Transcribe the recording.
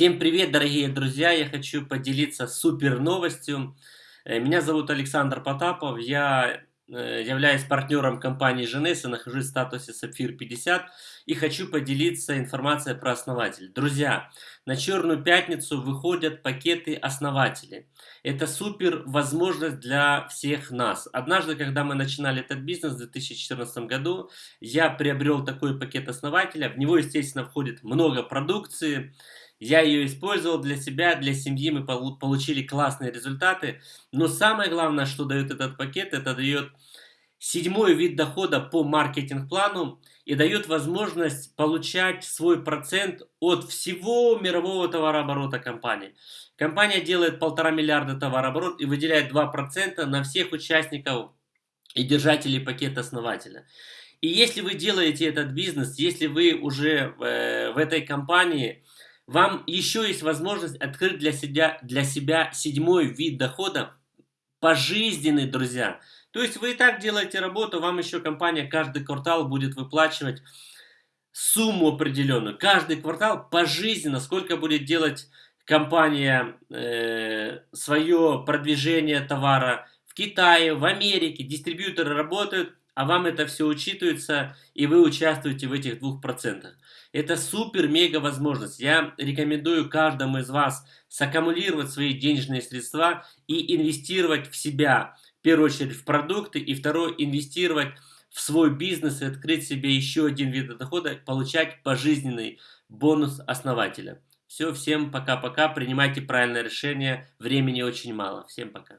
Всем привет, дорогие друзья! Я хочу поделиться супер новостью. Э, меня зовут Александр Потапов, я э, являюсь партнером компании Женес и нахожусь в статусе Сапфир 50 и хочу поделиться информацией про основателей. Друзья, на Черную Пятницу выходят пакеты основателей. Это супер возможность для всех нас. Однажды, когда мы начинали этот бизнес в 2014 году, я приобрел такой пакет основателя. В него, естественно, входит много продукции, я ее использовал для себя, для семьи, мы получили классные результаты. Но самое главное, что дает этот пакет, это дает седьмой вид дохода по маркетинг-плану и дает возможность получать свой процент от всего мирового товарооборота компании. Компания делает полтора миллиарда товарооборот и выделяет 2% на всех участников и держателей пакета основателя. И если вы делаете этот бизнес, если вы уже э, в этой компании вам еще есть возможность открыть для себя, для себя седьмой вид дохода, пожизненный, друзья. То есть вы и так делаете работу, вам еще компания каждый квартал будет выплачивать сумму определенную. Каждый квартал пожизненно, сколько будет делать компания э, свое продвижение товара в Китае, в Америке, дистрибьюторы работают, а вам это все учитывается, и вы участвуете в этих двух процентах. Это супер-мега возможность. Я рекомендую каждому из вас саккумулировать свои денежные средства и инвестировать в себя. В первую очередь в продукты, и второе, инвестировать в свой бизнес и открыть себе еще один вид дохода, получать пожизненный бонус основателя. Все, всем пока-пока, принимайте правильное решение, времени очень мало. Всем пока.